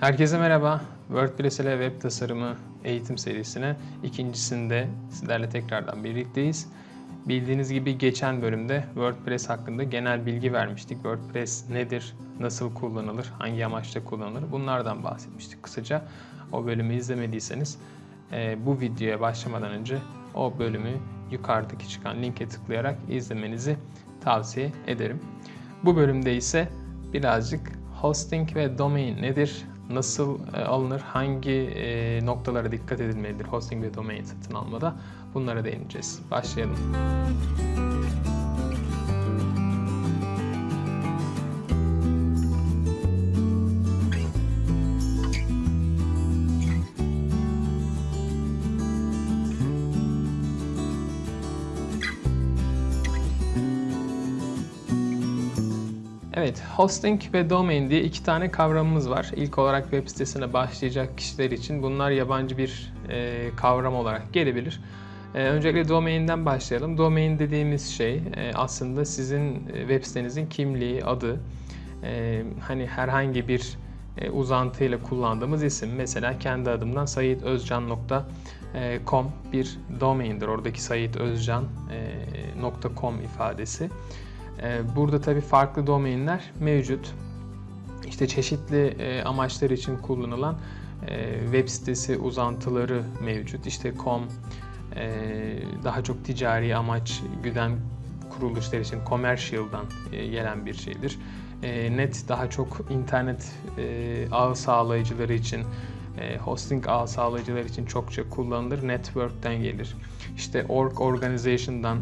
Herkese merhaba. WordPress ile web tasarımı eğitim serisine ikincisinde sizlerle tekrardan birlikteyiz. Bildiğiniz gibi geçen bölümde WordPress hakkında genel bilgi vermiştik. WordPress nedir, nasıl kullanılır, hangi amaçla kullanılır bunlardan bahsetmiştik kısaca. O bölümü izlemediyseniz e, bu videoya başlamadan önce o bölümü yukarıdaki çıkan linke tıklayarak izlemenizi tavsiye ederim. Bu bölümde ise birazcık hosting ve domain nedir, nasıl e, alınır, hangi e, noktalara dikkat edilmelidir hosting ve domain satın almada bunlara değineceğiz. Başlayalım. Evet, hosting ve domain diye iki tane kavramımız var. İlk olarak web sitesine başlayacak kişiler için bunlar yabancı bir e, kavram olarak gelebilir. E, öncelikle domain'den başlayalım. Domain dediğimiz şey e, aslında sizin e, web sitenizin kimliği, adı. E, hani herhangi bir e, uzantıyla kullandığımız isim. Mesela kendi adımdan sayitözcan.com bir domain'dir. Oradaki sayitözcan.com ifadesi. Ee, burada tabi farklı domainler mevcut. İşte çeşitli e, amaçlar için kullanılan e, web sitesi uzantıları mevcut. İşte com e, daha çok ticari amaç güden kuruluşlar için commercial'dan gelen bir şeydir. Net daha çok internet ağ sağlayıcıları için hosting ağ sağlayıcılar için çokça kullanılır. Network'ten gelir. İşte org organization'dan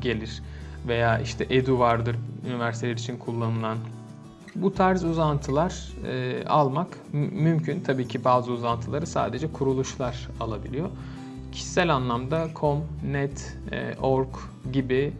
gelir veya işte Edu vardır üniversiteler için kullanılan. Bu tarz uzantılar e, almak mümkün. Tabii ki bazı uzantıları sadece kuruluşlar alabiliyor. Kişisel anlamda com, net, e, org gibi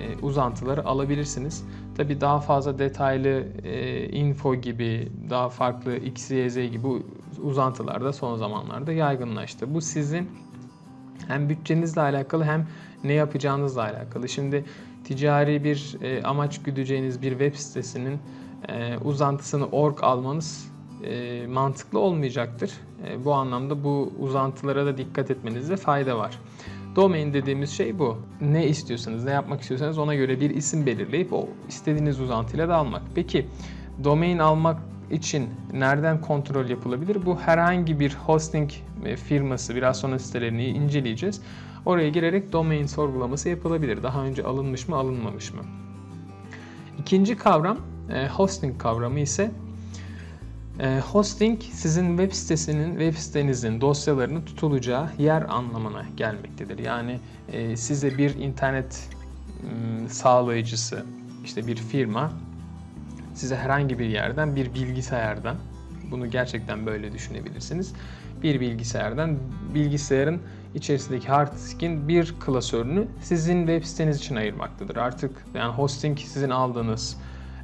e, uzantıları alabilirsiniz. Tabii daha fazla detaylı e, info gibi, daha farklı XYZ gibi uzantılar da son zamanlarda yaygınlaştı. Bu sizin hem bütçenizle alakalı hem ne yapacağınızla alakalı. Şimdi ticari bir e, amaç güdeceğiniz bir web sitesinin e, uzantısını org almanız e, mantıklı olmayacaktır. E, bu anlamda bu uzantılara da dikkat etmenizde fayda var. Domain dediğimiz şey bu. Ne istiyorsanız, ne yapmak istiyorsanız ona göre bir isim belirleyip o istediğiniz uzantıyla da almak. Peki domain almak için nereden kontrol yapılabilir? Bu herhangi bir hosting e, firması, biraz sonra sitelerini inceleyeceğiz. Oraya girerek domain sorgulaması yapılabilir. Daha önce alınmış mı, alınmamış mı? İkinci kavram, e, hosting kavramı ise e, hosting sizin web sitesinin, web sitenizin dosyalarının tutulacağı yer anlamına gelmektedir. Yani size bir internet sağlayıcısı, işte bir firma size herhangi bir yerden bir bilgisayardan bunu gerçekten böyle düşünebilirsiniz. Bir bilgisayardan bilgisayarın içerisindeki hard diskin bir klasörünü sizin web siteniz için ayırmaktadır. Artık yani hosting sizin aldığınız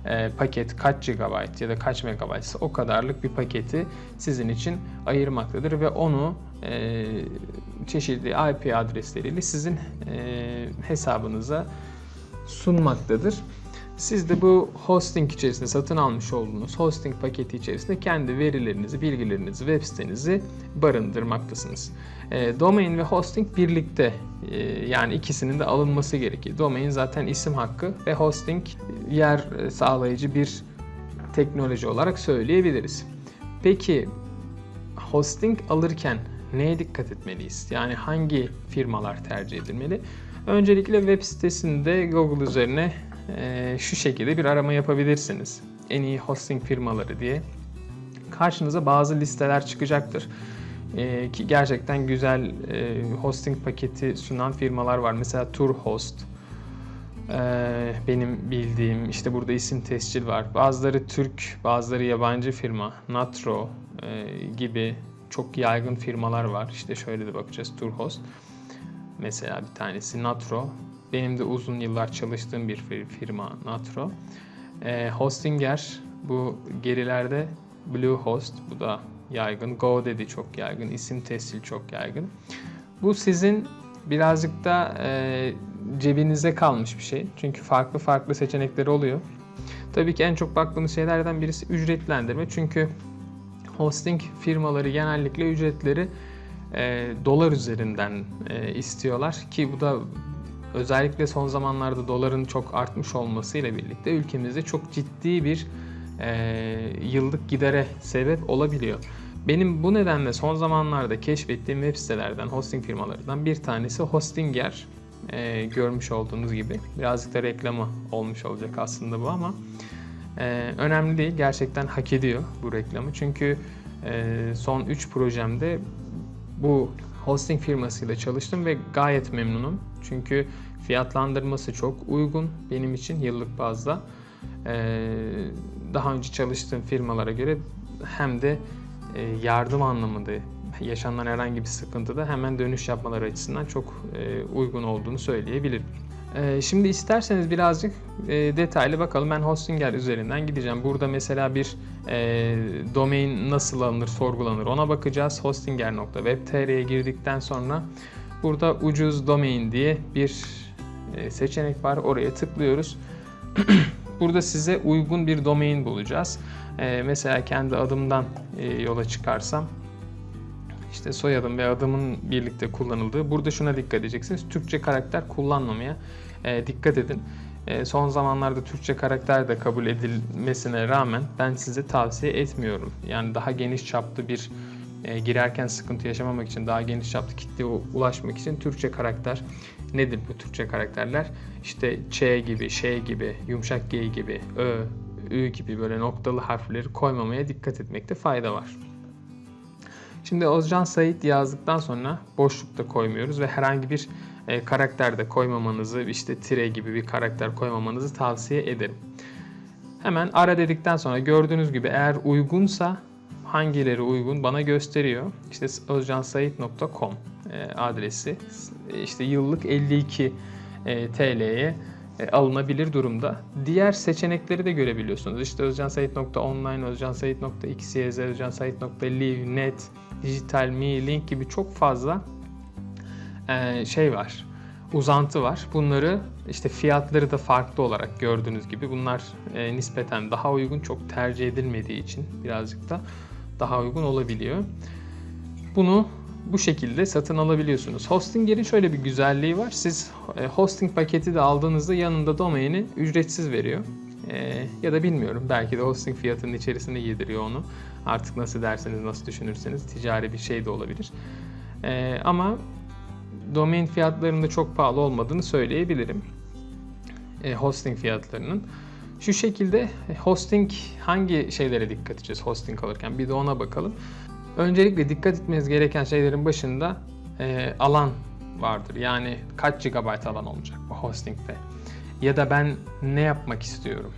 e, paket kaç GB ya da kaç MB ise o kadarlık bir paketi sizin için ayırmaktadır ve onu e, çeşitli IP adresleriyle sizin e, hesabınıza sunmaktadır. Siz de bu hosting içerisinde satın almış olduğunuz hosting paketi içerisinde kendi verilerinizi, bilgilerinizi, web sitenizi barındırmaktasınız. E, domain ve hosting birlikte e, yani ikisinin de alınması gerekir. Domain zaten isim hakkı ve hosting yer sağlayıcı bir teknoloji olarak söyleyebiliriz. Peki hosting alırken neye dikkat etmeliyiz? Yani hangi firmalar tercih edilmeli? Öncelikle web sitesinde Google üzerine e, şu şekilde bir arama yapabilirsiniz. En iyi hosting firmaları diye. Karşınıza bazı listeler çıkacaktır. E, ki gerçekten güzel e, hosting paketi sunan firmalar var. Mesela Turhost, e, benim bildiğim işte burada isim tescil var. Bazıları Türk, bazıları yabancı firma. Natro e, gibi çok yaygın firmalar var. İşte şöyle de bakacağız Turhost. Mesela bir tanesi Natro. Benim de uzun yıllar çalıştığım bir firma Natro. E, Hostinger bu gerilerde Bluehost bu da yaygın. GoDaddy çok yaygın. İsim tescil çok yaygın. Bu sizin birazcık da e, cebinize kalmış bir şey. Çünkü farklı farklı seçenekleri oluyor. Tabii ki en çok baktığımız şeylerden birisi ücretlendirme. Çünkü hosting firmaları genellikle ücretleri e, dolar üzerinden e, istiyorlar ki bu da özellikle son zamanlarda doların çok artmış olmasıyla birlikte ülkemizde çok ciddi bir e, yıllık gidere sebep olabiliyor. Benim bu nedenle son zamanlarda keşfettiğim web sitelerden, hosting firmalarından bir tanesi Hostinger. E, görmüş olduğunuz gibi. Birazcık da reklamı olmuş olacak aslında bu ama e, önemli değil. Gerçekten hak ediyor bu reklamı. Çünkü e, son 3 projemde bu hosting firmasıyla çalıştım ve gayet memnunum. Çünkü fiyatlandırması çok uygun benim için yıllık bazda. Ee, daha önce çalıştığım firmalara göre hem de e, yardım anlamında yaşanan herhangi bir sıkıntıda hemen dönüş yapmaları açısından çok e, uygun olduğunu söyleyebilirim. E, şimdi isterseniz birazcık detaylı bakalım. Ben Hostinger üzerinden gideceğim. Burada mesela bir domain nasıl alınır, sorgulanır ona bakacağız. Hostinger.web.tr'ye girdikten sonra burada ucuz domain diye bir seçenek var. Oraya tıklıyoruz. Burada size uygun bir domain bulacağız. Ee, mesela kendi adımdan e, yola çıkarsam işte soyadım ve adımın birlikte kullanıldığı. Burada şuna dikkat edeceksiniz. Türkçe karakter kullanmamaya e, dikkat edin. E, son zamanlarda Türkçe karakter de kabul edilmesine rağmen ben size tavsiye etmiyorum. Yani daha geniş çaplı bir e, girerken sıkıntı yaşamamak için, daha geniş çaplı kitleye ulaşmak için Türkçe karakter nedir bu Türkçe karakterler? İşte Ç gibi, Ş gibi, yumuşak G gibi, Ö, Ü gibi böyle noktalı harfleri koymamaya dikkat etmekte fayda var. Şimdi Özcan Sait yazdıktan sonra boşlukta koymuyoruz ve herhangi bir e, karakter de koymamanızı, işte tire gibi bir karakter koymamanızı tavsiye ederim. Hemen ara dedikten sonra gördüğünüz gibi eğer uygunsa hangileri uygun bana gösteriyor. İşte özcansait.com e, adresi işte yıllık 52 e, TL'ye e, alınabilir durumda. Diğer seçenekleri de görebiliyorsunuz. İşte özcansait.online, özcansait.xyz, özcansait.live, net, dijital, mi, link gibi çok fazla şey var. Uzantı var. Bunları işte fiyatları da farklı olarak gördüğünüz gibi bunlar nispeten daha uygun, çok tercih edilmediği için birazcık da daha uygun olabiliyor. Bunu bu şekilde satın alabiliyorsunuz. Hostinger'in şöyle bir güzelliği var. Siz e, hosting paketi de aldığınızda yanında domaini ücretsiz veriyor. E, ya da bilmiyorum belki de hosting fiyatının içerisinde yediriyor onu. Artık nasıl derseniz nasıl düşünürseniz ticari bir şey de olabilir. E, ama domain fiyatlarında çok pahalı olmadığını söyleyebilirim. hosting fiyatlarının. Şu şekilde hosting hangi şeylere dikkat edeceğiz hosting alırken bir de ona bakalım. Öncelikle dikkat etmeniz gereken şeylerin başında e, alan vardır. Yani kaç GB alan olacak bu hostingde. Ya da ben ne yapmak istiyorum.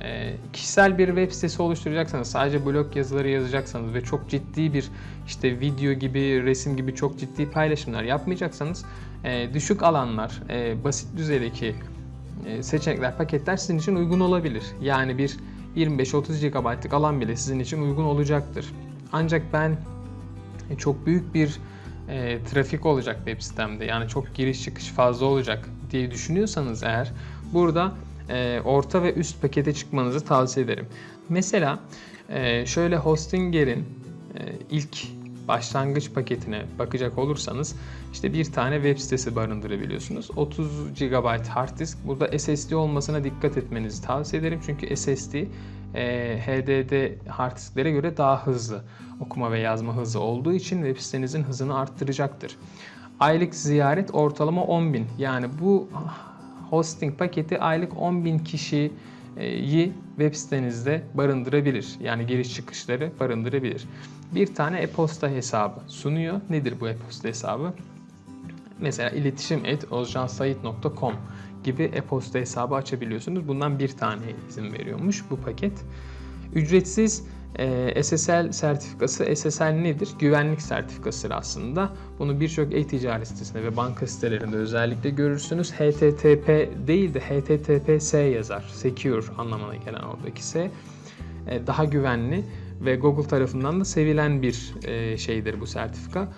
E, kişisel bir web sitesi oluşturacaksanız, sadece blog yazıları yazacaksanız ve çok ciddi bir işte video gibi, resim gibi çok ciddi paylaşımlar yapmayacaksanız e, düşük alanlar, e, basit düzeydeki e, seçenekler, paketler sizin için uygun olabilir. Yani bir 25-30 GB'lık alan bile sizin için uygun olacaktır. Ancak ben e, çok büyük bir e, trafik olacak web sitemde yani çok giriş çıkış fazla olacak diye düşünüyorsanız eğer burada e, orta ve üst pakete çıkmanızı tavsiye ederim. Mesela e, şöyle Hostinger'in e, ilk başlangıç paketine bakacak olursanız işte bir tane web sitesi barındırabiliyorsunuz. 30 GB hard disk. Burada SSD olmasına dikkat etmenizi tavsiye ederim. Çünkü SSD e, HDD hard disklere göre daha hızlı okuma ve yazma hızı olduğu için web sitenizin hızını arttıracaktır. Aylık ziyaret ortalama 10.000. Yani bu hosting paketi aylık 10.000 kişiyi web sitenizde barındırabilir. Yani giriş çıkışları barındırabilir. Bir tane e-posta hesabı sunuyor. Nedir bu e-posta hesabı? Mesela iletişim et ozcansayit.com gibi e-posta hesabı açabiliyorsunuz. Bundan bir tane izin veriyormuş bu paket. Ücretsiz e, SSL sertifikası. SSL nedir? Güvenlik sertifikasıdır aslında. Bunu birçok e-ticaret sitesinde ve banka sitelerinde özellikle görürsünüz. HTTP değil de HTTPS yazar. Secure anlamına gelen oradaki S. E, daha güvenli ve Google tarafından da sevilen bir e, şeydir bu sertifika.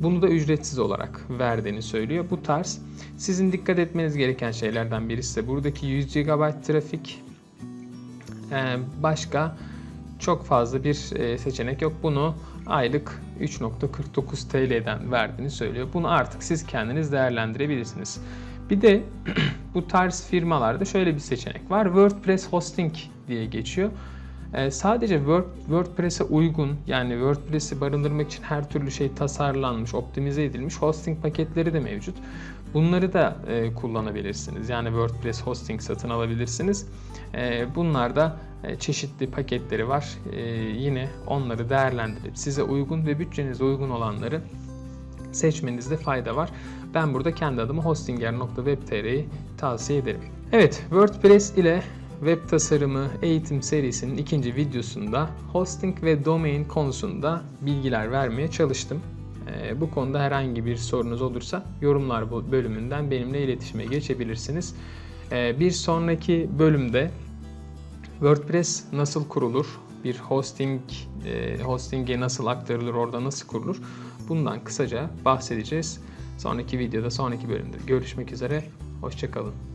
Bunu da ücretsiz olarak verdiğini söylüyor. Bu tarz sizin dikkat etmeniz gereken şeylerden birisi de buradaki 100 GB trafik Ee, başka çok fazla bir e, seçenek yok. Bunu aylık 3.49 TL'den verdiğini söylüyor. Bunu artık siz kendiniz değerlendirebilirsiniz. Bir de bu tarz firmalarda şöyle bir seçenek var. WordPress Hosting diye geçiyor. Ee, sadece Word, WordPress'e uygun yani WordPress'i barındırmak için her türlü şey tasarlanmış, optimize edilmiş hosting paketleri de mevcut. Bunları da e, kullanabilirsiniz. Yani WordPress hosting satın alabilirsiniz. E, bunlar da e, çeşitli paketleri var. E, yine onları değerlendirip size uygun ve bütçenize uygun olanları seçmenizde fayda var. Ben burada kendi adıma hostinger.web.tr'yi tavsiye ederim. Evet, WordPress ile web tasarımı eğitim serisinin ikinci videosunda hosting ve domain konusunda bilgiler vermeye çalıştım. Ee, Bu konuda herhangi bir sorunuz olursa yorumlar bölümünden benimle iletişime geçebilirsiniz. Ee, Bir sonraki bölümde WordPress nasıl kurulur? Bir hosting e, hosting'e nasıl aktarılır? Orada nasıl kurulur? Bundan kısaca bahsedeceğiz. Sonraki videoda, sonraki bölümde görüşmek üzere. Hoşçakalın.